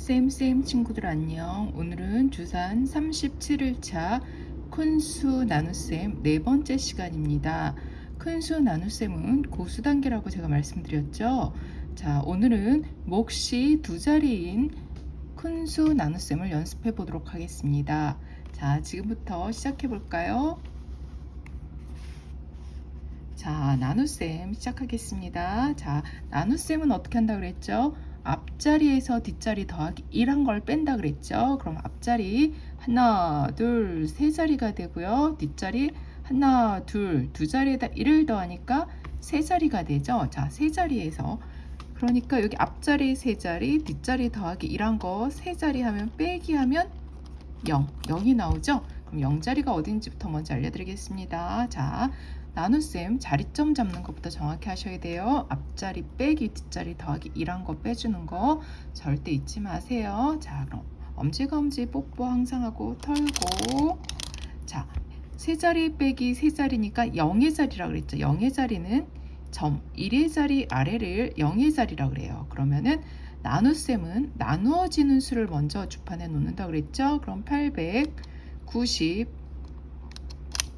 쌤쌤 친구들 안녕. 오늘은 주산 37일차 큰수 나눗셈 네 번째 시간입니다. 큰수 나눗셈은 고수 단계라고 제가 말씀드렸죠? 자 오늘은 몫이 두 자리인 큰수 나눗셈을 연습해 보도록 하겠습니다. 자 지금부터 시작해 볼까요? 자 나눗셈 시작하겠습니다. 자 나눗셈은 어떻게 한다 그랬죠 앞자리에서 뒷자리 더하기 1한 걸 뺀다 그랬죠. 그럼 앞자리 하나, 둘, 세 자리가 되고요. 뒷자리 하나, 둘, 두 자리에다 1을 더하니까 세 자리가 되죠. 자, 세 자리에서 그러니까 여기 앞자리 세 자리, 뒷자리 더하기 1한 거 세 자리 하면 빼기 하면 0, 0이 나오죠. 그럼 0자리가 어딘지부터 먼저 알려드리겠습니다. 자, 나눗셈 자리점 잡는 것부터 정확히 하셔야 돼요. 앞자리 빼기 뒷자리 더하기 1한 거 빼주는 거 절대 잊지 마세요. 자 그럼 엄지검지 뽀뽀 항상 하고 털고 자 세 자리 빼기 세 자리니까 0의 자리라 그랬죠. 0의 자리는 점 1의 자리 아래를 0의 자리라 그래요. 그러면은 나눗셈은 나누어지는 수를 먼저 주판에 놓는다 그랬죠. 그럼 890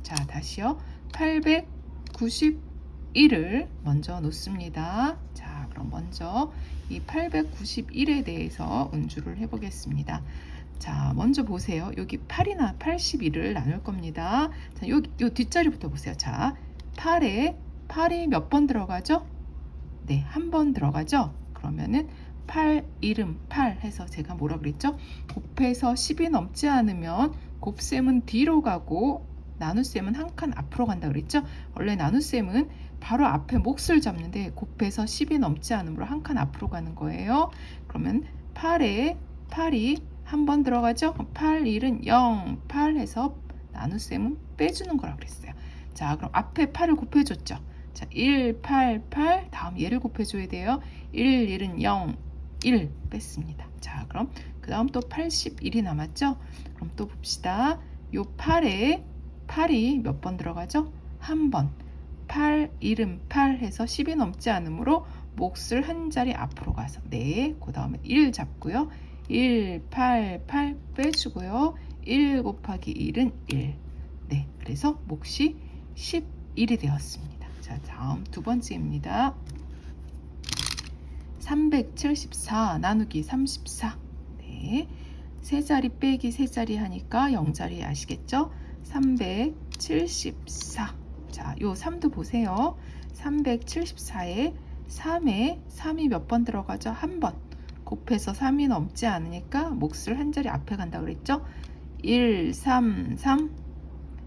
자 다시요. 891을 먼저 놓습니다. 자, 그럼 먼저 이 891에 대해서 운주를 해보겠습니다. 자, 먼저 보세요. 여기 8이나 81을 나눌 겁니다. 자, 요, 요 뒷자리부터 보세요. 자, 8에 8이 몇 번 들어가죠? 네, 한 번 들어가죠? 그러면은 8 이름 8 해서 제가 뭐라 그랬죠? 곱해서 10이 넘지 않으면 곱셈은 뒤로 가고 나눗셈은 한 칸 앞으로 간다 그랬죠? 원래 나눗셈은 바로 앞에 몫을 잡는데 곱해서 10이 넘지 않으므로 한 칸 앞으로 가는 거예요. 그러면 8에 8이 한 번 들어가죠? 8, 1은 0, 8 해서 나눗셈은 빼주는 거라고 그랬어요. 자, 그럼 앞에 8을 곱해줬죠? 자, 1, 8, 8 다음 얘를 곱해줘야 돼요. 1, 1은 0, 1 뺐습니다. 자, 그럼 그 다음 또 81이 남았죠? 그럼 또 봅시다. 요 8에 8이 몇 번 들어가죠? 한 번. 8, 이름 8 해서 10이 넘지 않으므로 몫을 한 자리 앞으로 가서 네, 그 다음에 1 잡고요. 1, 8, 8 빼주고요. 1 곱하기 1은 1. 네, 그래서 몫이 11이 되었습니다. 자, 다음 두 번째입니다. 374 나누기 34. 네. 세 자리 빼기 세 자리 하니까 0자리 아시겠죠? 374. 자, 요 3도 보세요. 374에 3에 3이 몇 번 들어가죠? 한 번. 곱해서 3이 넘지 않으니까 몫을 한 자리 앞에 간다 그랬죠? 1, 3, 3,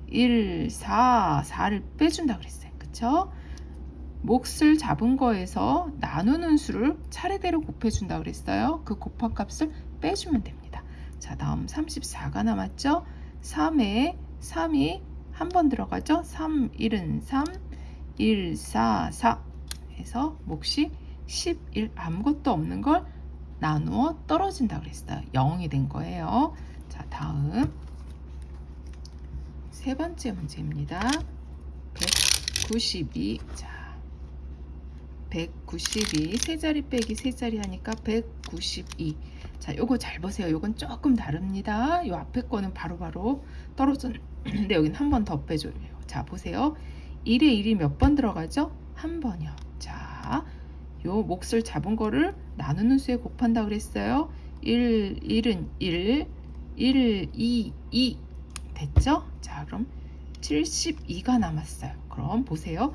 1, 4, 4를 빼준다 그랬어요. 그쵸? 몫을 잡은 거에서 나누는 수를 차례대로 곱해준다 그랬어요. 그 곱한 값을 빼주면 됩니다. 자, 다음 34가 남았죠? 3에 3이 한 번 들어가죠. 3, 1은 3, 1, 4, 4 해서 몫이 11 아무것도 없는 걸 나누어 떨어진다 그랬어요. 0이 된 거예요. 자, 다음 세 번째 문제입니다. 192. 자, 192. 세 자리 빼기 세 자리 하니까 192. 자, 요거 잘 보세요. 요건 조금 다릅니다. 요 앞에 거는 바로바로 떨어졌는데 여기는 한번 더 빼줘요. 자, 보세요. 1에 1이 몇 번 들어가죠? 한 번이요. 자, 요 몫을 잡은 거를 나누는 수에 곱한다 그랬어요. 1, 1은 1, 1, 2, 2 됐죠? 자, 그럼 72가 남았어요. 그럼 보세요.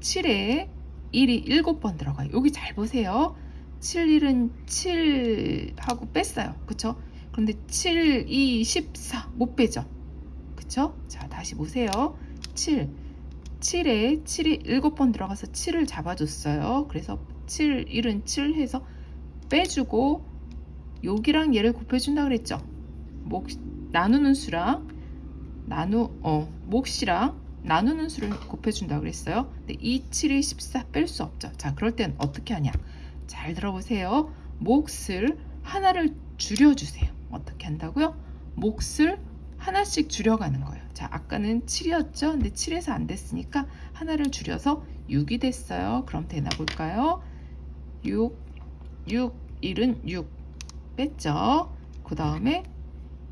7에 1이 7번 들어가요. 여기 잘 보세요. 7, 1은 7 하고 뺐어요. 그쵸? 그런데 7, 2, 14 못 빼죠? 그쵸? 자, 다시 보세요. 7. 7에 7이 7번 들어가서 7을 잡아줬어요. 그래서 7, 1은 7 해서 빼주고 여기랑 얘를 곱해준다 그랬죠? 목, 나누는 수랑 나누, 어, 몫이랑 나누는 수를 곱해준다 그랬어요. 근데 2, 7이 14 뺄 수 없죠. 자, 그럴 땐 어떻게 하냐? 잘 들어보세요. 몫을 하나를 줄여주세요. 어떻게 한다고요? 몫을 하나씩 줄여가는 거예요. 자, 아까는 7이었죠? 근데 7에서 안 됐으니까 하나를 줄여서 6이 됐어요. 그럼 되나 볼까요? 6, 6, 1은 6 뺐죠. 그 다음에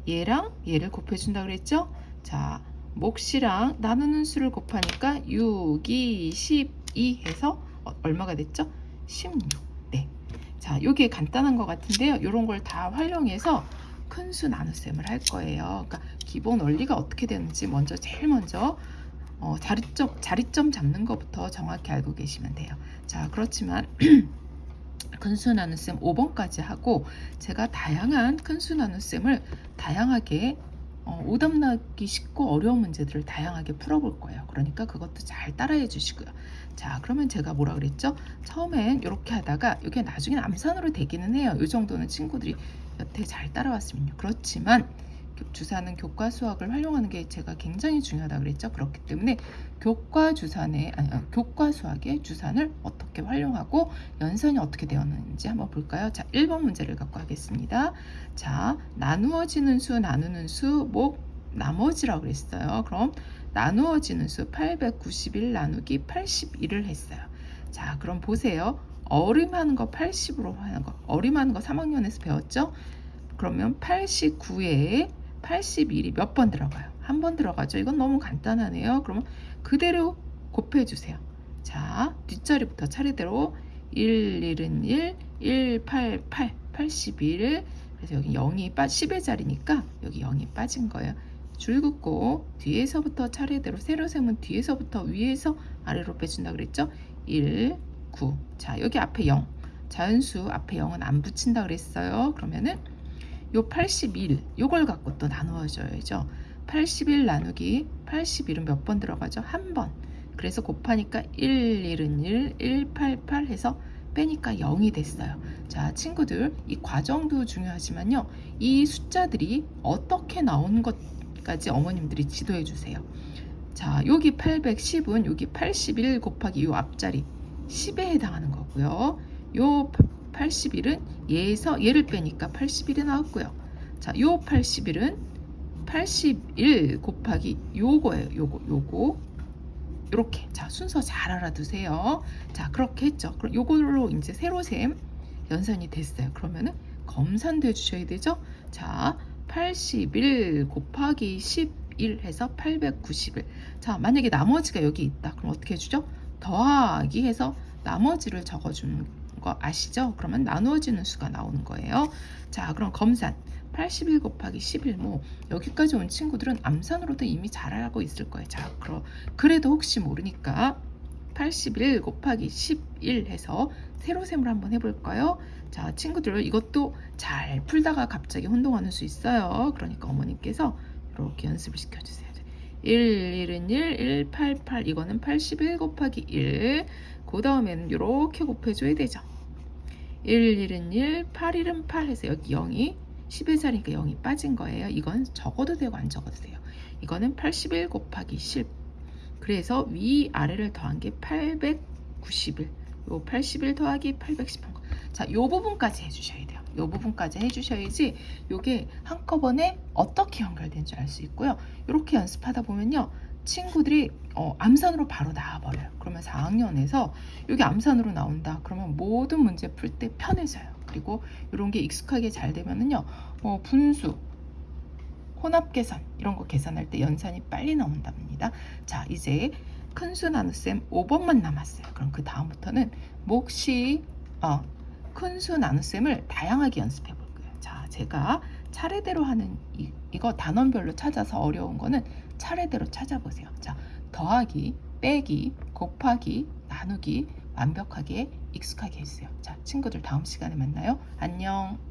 얘랑 얘를 곱해준다 그랬죠? 자, 몫이랑 나누는 수를 곱하니까 6, 2, 12 해서 어, 얼마가 됐죠? 16. 네. 자, 요게 간단한 것 같은데요. 요런 걸 다 활용해서 큰 수 나눗셈을 할 거예요. 그러니까 기본 원리가 어떻게 되는지 먼저 제일 먼저 어, 자리점, 자리점 잡는 것부터 정확히 알고 계시면 돼요. 자, 그렇지만 큰수 나눗셈 5번까지 하고 제가 다양한 큰수 나눗셈을 다양하게 어, 오답 나기 쉽고 어려운 문제들을 다양하게 풀어볼 거예요. 그러니까 그것도 잘 따라해 주시고요. 자, 그러면 제가 뭐라 그랬죠? 처음엔 이렇게 하다가 이게 나중엔 암산으로 되기는 해요. 이 정도는 친구들이 여태 잘 따라왔으면요. 그렇지만 주사는 교과 수학을 활용하는 게 제가 굉장히 중요하다 그랬죠. 그렇기 때문에 교과 주산의 아니, 교과 수학의 주산을 어떻게 활용하고 연산이 어떻게 되었는지 한번 볼까요? 자, 1번 문제를 갖고 하겠습니다. 자, 나누어지는 수, 나누는 수, 목 나머지라고 그랬어요. 그럼 나누어지는 수 891 나누기 81을 했어요. 자, 그럼 보세요. 어림하는 거 80으로 하는 거. 어림하는 거 3학년에서 배웠죠? 그러면 89에 81이 몇 번 들어가요? 한 번 들어가죠. 이건 너무 간단하네요. 그러면 그대로 곱해주세요. 자, 뒷자리부터 차례대로 1, 1은 1, 1, 8, 8, 81. 그래서 여기 0이 빠, 10의 자리니까 여기 0이 빠진 거예요. 줄 긋고 뒤에서부터 차례대로 세로 세면 뒤에서부터 위에서 아래로 빼준다 그랬죠? 1, 9. 자, 여기 앞에 0. 자연수 앞에 0은 안 붙인다 그랬어요. 그러면은 요 81, 요걸 갖고 또 나누어줘야죠. 81 나누기 81은 몇 번 들어가죠? 한 번. 그래서 곱하니까 1, 1은 1, 1, 8, 8 해서 빼니까 0이 됐어요. 자, 친구들, 이 과정도 중요하지만요. 이 숫자들이 어떻게 나온 것 까지 어머님들이 지도해 주세요. 자, 여기 810은 여기 81 곱하기 요 앞자리 10에 해당하는 거고요. 요 81은 얘에서 얘를 빼니까 81이 나왔고요. 자, 요 81은 81 곱하기 요거예요. 요거, 요거. 이렇게. 자, 순서 잘 알아두세요. 자, 그렇게 했죠. 그럼 요걸로 이제 세로셈 연산이 됐어요. 그러면은 검산도 해주셔야 되죠. 자, 81 곱하기 11 해서 891. 자, 만약에 나머지가 여기 있다. 그럼 어떻게 해주죠? 더하기 해서 나머지를 적어주는 거 아시죠? 그러면 나누어지는 수가 나오는 거예요. 자, 그럼 검산. 81 곱하기 11. 뭐, 여기까지 온 친구들은 암산으로도 이미 잘 알고 있을 거예요. 자, 그럼, 그래도 혹시 모르니까 81 곱하기 11 해서 세로셈을 한번 해볼까요? 자, 친구들 이것도 잘 풀다가 갑자기 혼동하는 수 있어요. 그러니까 어머님께서 이렇게 연습을 시켜주세요. 1, 1은 1, 1, 8, 8 이거는 81 곱하기 1. 그 다음에는 이렇게 곱해줘야 되죠. 1, 1은 1, 8, 1은 8 해서 여기 0이 10의 자리니까 0이 빠진 거예요. 이건 적어도 되고 안 적어도 돼요. 이거는 81 곱하기 10. 그래서 위 아래를 더한 게 891. 요81 더하기 810한 거. 자, 요 부분까지 해주셔야 돼요. 요 부분까지 해주셔야지 요게 한꺼번에 어떻게 연결된지 알 수 있고요. 이렇게 연습하다 보면요. 친구들이 어, 암산으로 바로 나와버려요. 그러면 4학년에서 여기 암산으로 나온다. 그러면 모든 문제 풀 때 편해져요. 그리고 이런 게 익숙하게 잘 되면은요, 뭐 분수, 혼합 계산 이런 거 계산할 때 연산이 빨리 나온답니다. 자, 이제 큰수 나눗셈 5번만 남았어요. 그럼 그 다음부터는 몫이 어, 큰수 나눗셈을 다양하게 연습해 볼 거예요. 자, 제가 차례대로 하는 이, 이거 단원별로 찾아서 어려운 거는 차례대로 찾아보세요. 자, 더하기, 빼기, 곱하기, 나누기 완벽하게 익숙하게 했어요. 자, 친구들 다음 시간에 만나요. 안녕.